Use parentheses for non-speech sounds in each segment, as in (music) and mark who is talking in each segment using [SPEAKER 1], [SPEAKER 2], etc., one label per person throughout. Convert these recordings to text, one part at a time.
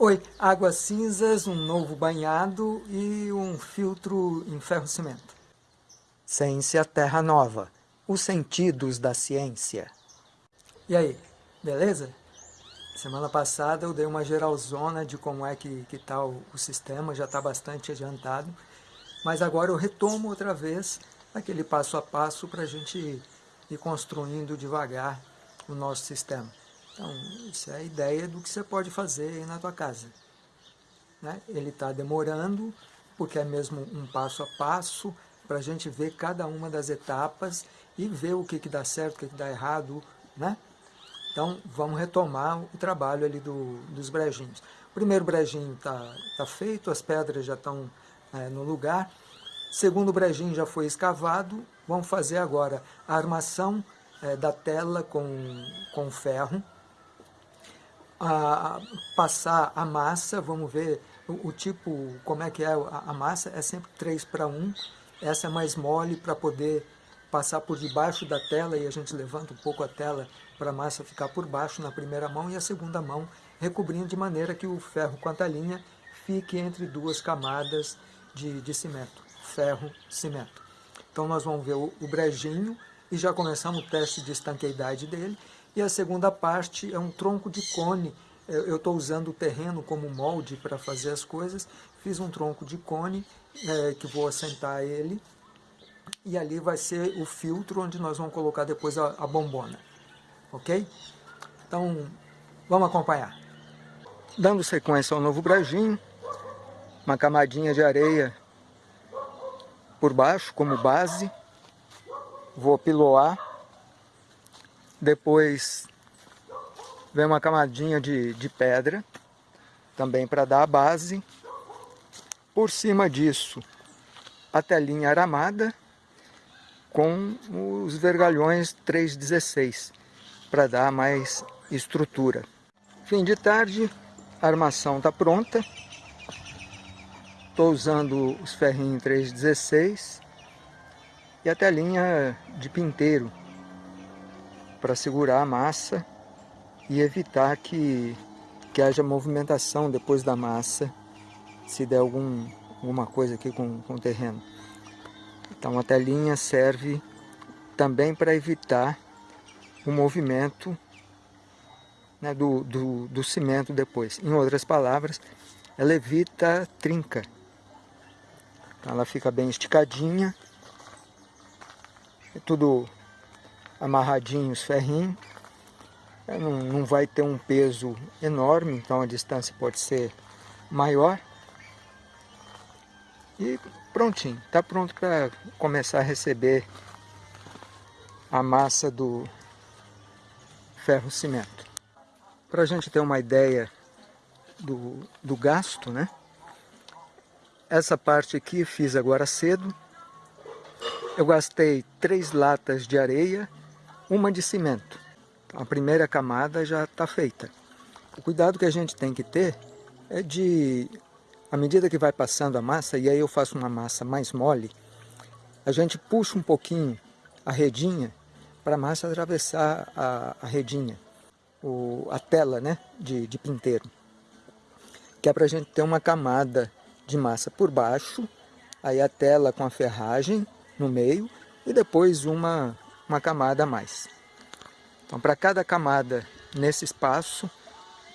[SPEAKER 1] Oi, águas cinzas, um novo banhado e um filtro em ferro-cimento.
[SPEAKER 2] Ciência Terra Nova, os sentidos da ciência.
[SPEAKER 1] E aí, beleza? Semana passada eu dei uma geralzona de como é que está o, o sistema, já está bastante adiantado, mas agora eu retomo outra vez aquele passo a passo para a gente ir construindo devagar o nosso sistema. Então, isso é a ideia do que você pode fazer aí na tua casa. Né? Ele está demorando, porque é mesmo um passo a passo, para a gente ver cada uma das etapas e ver o que, que dá certo, o que, que dá errado, né? Então, vamos retomar o trabalho ali do, dos brejinhos. O primeiro brejinho está tá feito, as pedras já estão é, no lugar. Segundo brejinho já foi escavado. Vamos fazer agora a armação é, da tela com, com ferro a, passar a massa, vamos ver o, o, tipo, como é que é a, a massa, é sempre 3 para 1, essa é mais mole para poder passar por debaixo da tela e a gente levanta um pouco a tela para a massa ficar por baixo na primeira mão e a segunda mão recobrindo de maneira que o ferro com a talinha fique entre duas camadas de, de cimento, ferro, cimento. Então nós vamos ver o, o brejinho e já começamos o teste de estanqueidade dele e a segunda parte é um tronco de cone. Eu estou usando o terreno como molde para fazer as coisas. Fiz um tronco de cone é, que vou assentar ele. E ali vai ser o filtro onde nós vamos colocar depois a, a bombona. Ok? Então, vamos acompanhar.
[SPEAKER 2] Dando sequência ao novo brajinho, uma camadinha de areia por baixo como base. Vou piloar depois vem uma camadinha de, de pedra, também para dar a base. Por cima disso, a telinha aramada com os vergalhões 316, para dar mais estrutura. Fim de tarde, a armação está pronta. Estou usando os ferrinhos 316 e a telinha de pinteiro para segurar a massa e evitar que, que haja movimentação depois da massa se der algum, alguma coisa aqui com, com o terreno. Então a telinha serve também para evitar o movimento né, do, do, do cimento depois. Em outras palavras, ela evita trinca. Então ela fica bem esticadinha. É tudo amarradinhos ferrinhos. É, não, não vai ter um peso enorme, então a distância pode ser maior. E prontinho, está pronto para começar a receber a massa do ferro cimento. Para a gente ter uma ideia do, do gasto, né? Essa parte aqui fiz agora cedo. Eu gastei três latas de areia uma de cimento. A primeira camada já está feita. O cuidado que a gente tem que ter é de, à medida que vai passando a massa, e aí eu faço uma massa mais mole, a gente puxa um pouquinho a redinha para a massa atravessar a, a redinha, o, a tela né, de, de pinteiro. Que é para a gente ter uma camada de massa por baixo, aí a tela com a ferragem no meio, e depois uma uma camada a mais. Então, para cada camada nesse espaço,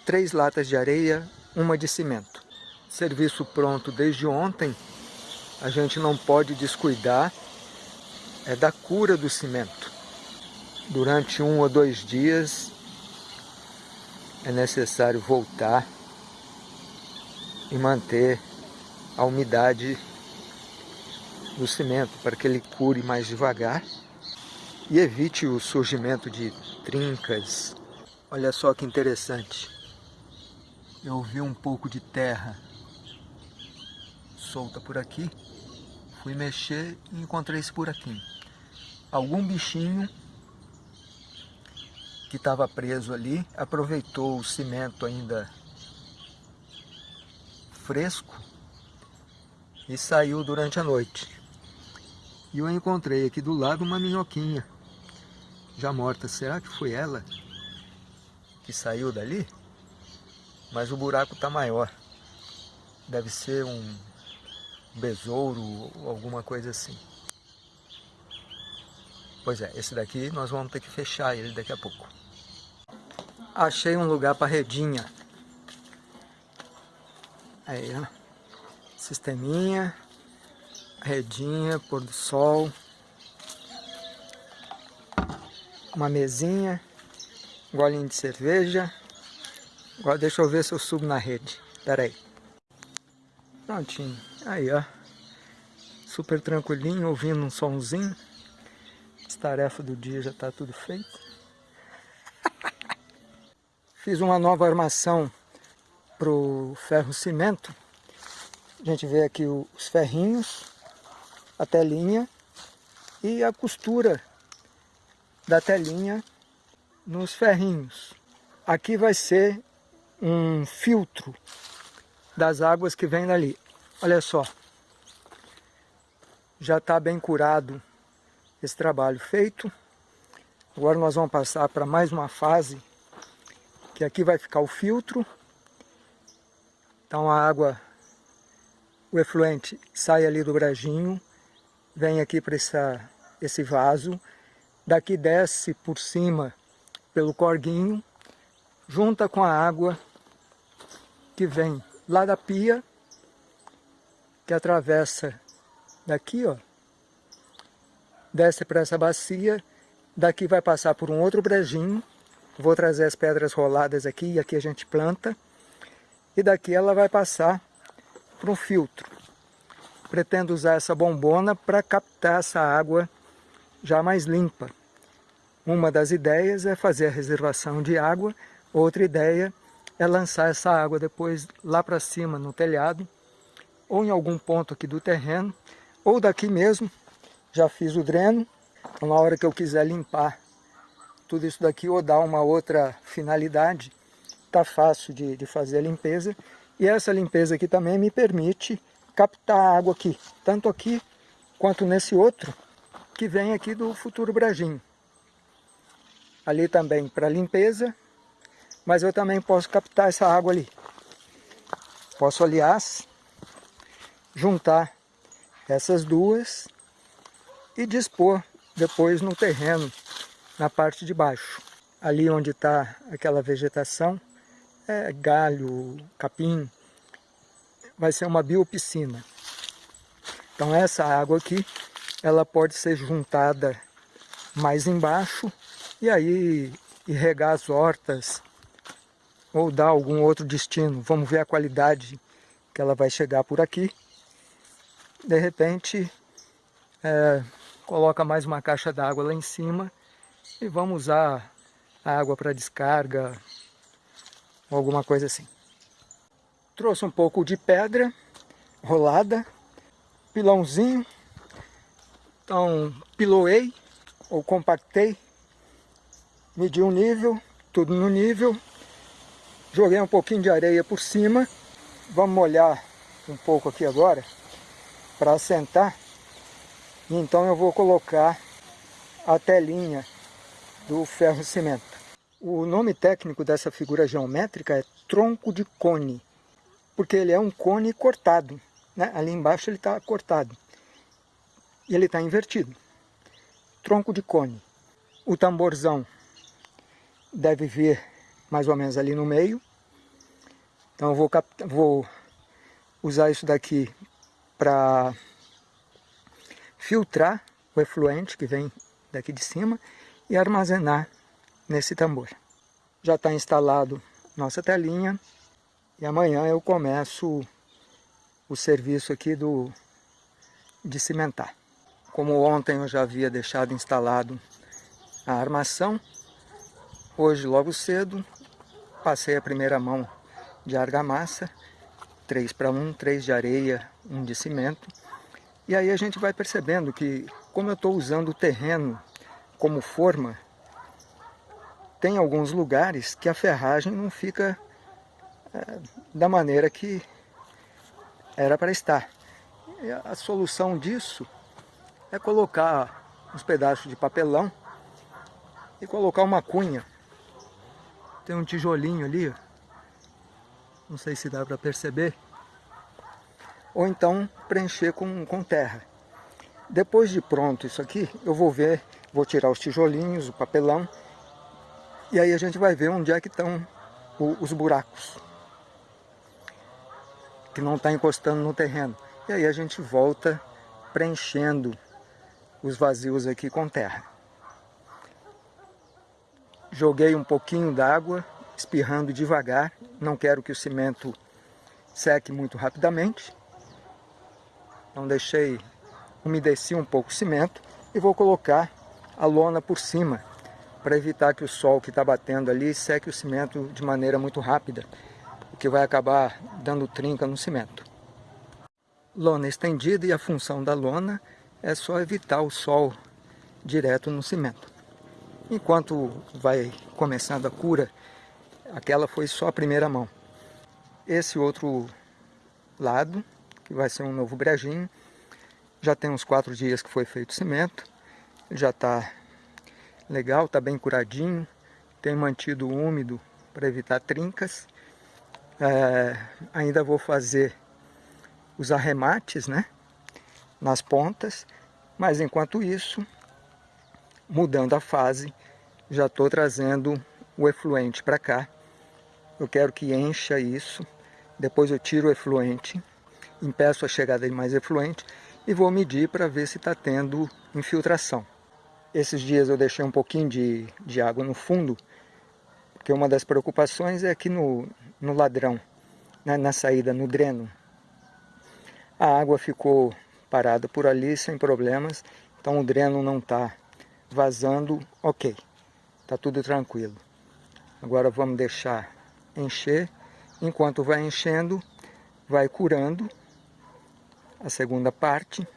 [SPEAKER 2] três latas de areia, uma de cimento. Serviço pronto desde ontem, a gente não pode descuidar é da cura do cimento. Durante um ou dois dias é necessário voltar e manter a umidade do cimento para que ele cure mais devagar e evite o surgimento de trincas. Olha só que interessante. Eu vi um pouco de terra solta por aqui. Fui mexer e encontrei esse buraquinho. Algum bichinho que estava preso ali aproveitou o cimento ainda fresco e saiu durante a noite. E eu encontrei aqui do lado uma minhoquinha já morta. Será que foi ela que saiu dali? mas o buraco está maior. Deve ser um besouro ou alguma coisa assim. Pois é, esse daqui nós vamos ter que fechar ele daqui a pouco. Achei um lugar para redinha. Aí, ó. Sisteminha, redinha, pôr do sol. Uma mesinha, um golinho de cerveja. Agora deixa eu ver se eu subo na rede. Pera aí. Prontinho. Aí, ó. Super tranquilinho, ouvindo um somzinho. As tarefas do dia já está tudo feito. (laughs) Fiz uma nova armação para o ferro cimento. A gente vê aqui os ferrinhos, a telinha e a costura da telinha nos ferrinhos. Aqui vai ser um filtro das águas que vem dali. Olha só, já está bem curado esse trabalho feito. Agora nós vamos passar para mais uma fase, que aqui vai ficar o filtro. Então a água, o efluente sai ali do brajinho, vem aqui para esse vaso, daqui desce por cima pelo corguinho, junta com a água que vem lá da pia, que atravessa daqui, ó, desce para essa bacia, daqui vai passar por um outro brejinho, vou trazer as pedras roladas aqui, e aqui a gente planta, e daqui ela vai passar para um filtro. Pretendo usar essa bombona para captar essa água já mais limpa. Uma das ideias é fazer a reservação de água, outra ideia é lançar essa água depois lá para cima no telhado, ou em algum ponto aqui do terreno, ou daqui mesmo, já fiz o dreno, na hora que eu quiser limpar tudo isso daqui ou dar uma outra finalidade, tá fácil de, de fazer a limpeza, e essa limpeza aqui também me permite captar água aqui, tanto aqui quanto nesse outro, que vem aqui do futuro Brajinho. Ali também para limpeza mas eu também posso captar essa água ali. Posso, aliás, juntar essas duas e dispor depois no terreno, na parte de baixo. Ali onde está aquela vegetação, é galho, capim, vai ser uma biopiscina. Então essa água aqui, ela pode ser juntada mais embaixo e aí irrigar as hortas ou dar algum outro destino. Vamos ver a qualidade que ela vai chegar por aqui. De repente, é, coloca mais uma caixa d'água lá em cima e vamos usar a água para descarga ou alguma coisa assim. Trouxe um pouco de pedra rolada, pilãozinho, então piloei ou compactei, medi um nível, tudo no nível, Joguei um pouquinho de areia por cima. Vamos molhar um pouco aqui agora para assentar. Então eu vou colocar a telinha do ferro cimento. O nome técnico dessa figura geométrica é tronco de cone, porque ele é um cone cortado. Né? Ali embaixo ele está cortado e ele está invertido. Tronco de cone. O tamborzão deve vir mais ou menos ali no meio. Então eu vou, vou usar isso daqui para filtrar o efluente que vem daqui de cima e armazenar nesse tambor. Já está instalado nossa telinha e amanhã eu começo o serviço aqui do de cimentar. Como ontem eu já havia deixado instalado a armação, hoje logo cedo Passei a primeira mão de argamassa, 3 para 1, 3 de areia, 1 de cimento. E aí a gente vai percebendo que, como eu estou usando o terreno como forma, tem alguns lugares que a ferragem não fica é, da maneira que era para estar. E a solução disso é colocar uns pedaços de papelão e colocar uma cunha. Tem um tijolinho ali, não sei se dá para perceber, ou então preencher com, com terra. Depois de pronto isso aqui, eu vou ver, vou tirar os tijolinhos, o papelão, e aí a gente vai ver onde é que estão os buracos, que não está encostando no terreno. E aí a gente volta preenchendo os vazios aqui com terra. Joguei um pouquinho d'água, espirrando devagar, não quero que o cimento seque muito rapidamente. Então deixei umedecer um pouco o cimento e vou colocar a lona por cima para evitar que o sol que está batendo ali seque o cimento de maneira muito rápida, o que vai acabar dando trinca no cimento. Lona estendida e a função da lona é só evitar o sol direto no cimento. Enquanto vai começando a cura, aquela foi só a primeira mão. Esse outro lado, que vai ser um novo brejinho, já tem uns quatro dias que foi feito cimento, já está legal, está bem curadinho, tem mantido úmido para evitar trincas. É, ainda vou fazer os arremates né, nas pontas, mas enquanto isso mudando a fase, já estou trazendo o efluente para cá. Eu quero que encha isso, depois eu tiro o efluente, impeço a chegada de mais efluente e vou medir para ver se está tendo infiltração. Esses dias eu deixei um pouquinho de, de água no fundo, porque uma das preocupações é aqui no, no ladrão, na saída, no dreno. A água ficou parada por ali sem problemas, então o dreno não está vazando, ok, está tudo tranquilo. Agora vamos deixar encher, enquanto vai enchendo, vai curando a segunda parte,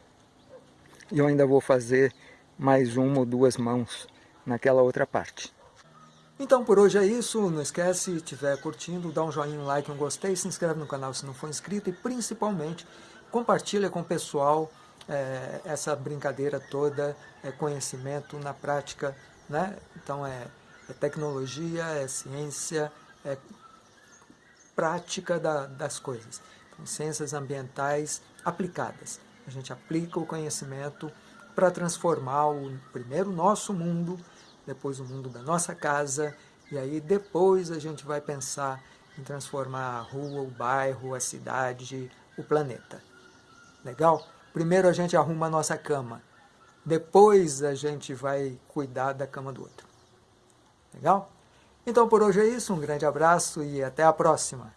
[SPEAKER 2] e eu ainda vou fazer mais uma ou duas mãos naquela outra parte.
[SPEAKER 1] Então por hoje é isso, não esquece, se estiver curtindo, dá um joinha, um like, um gostei, se inscreve no canal se não for inscrito e principalmente compartilha com o pessoal é, essa brincadeira toda, é conhecimento na prática, né? Então é, é tecnologia, é ciência, é prática da, das coisas. Então, ciências ambientais aplicadas. A gente aplica o conhecimento para transformar o primeiro nosso mundo, depois o mundo da nossa casa, e aí depois a gente vai pensar em transformar a rua, o bairro, a cidade, o planeta. Legal? Primeiro a gente arruma a nossa cama, depois a gente vai cuidar da cama do outro. Legal? Então por hoje é isso, um grande abraço e até a próxima.